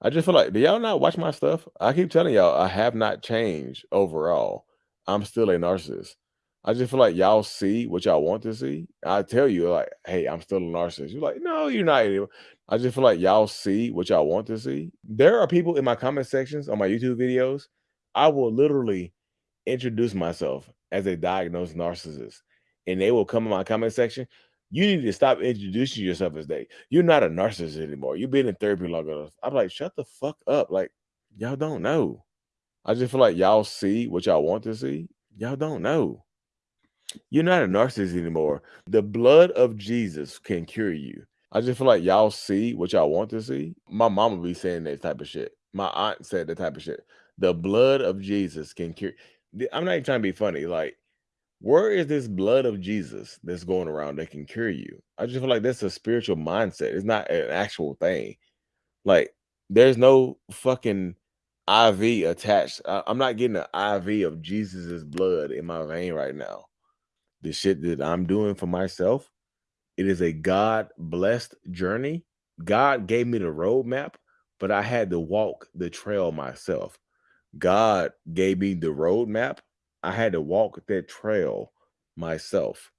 I just feel like, do y'all not watch my stuff? I keep telling y'all, I have not changed overall. I'm still a narcissist. I just feel like y'all see what y'all want to see. I tell you, like, hey, I'm still a narcissist. You're like, no, you're not. anymore." I just feel like y'all see what y'all want to see. There are people in my comment sections on my YouTube videos. I will literally introduce myself as a diagnosed narcissist, and they will come in my comment section. You need to stop introducing yourself as they. You're not a narcissist anymore. You've been in therapy long enough. I'm like, shut the fuck up. Like, y'all don't know. I just feel like y'all see what y'all want to see. Y'all don't know. You're not a narcissist anymore. The blood of Jesus can cure you. I just feel like y'all see what y'all want to see. My mama be saying that type of shit. My aunt said that type of shit. The blood of Jesus can cure. I'm not even trying to be funny. Like, where is this blood of Jesus that's going around that can cure you? I just feel like that's a spiritual mindset. It's not an actual thing. Like, there's no fucking IV attached. I- I'm not getting an IV of Jesus's blood in my vein right now the shit that I'm doing for myself, it is a God blessed journey. God gave me the roadmap, but I had to walk the trail myself. God gave me the roadmap. I had to walk that trail myself.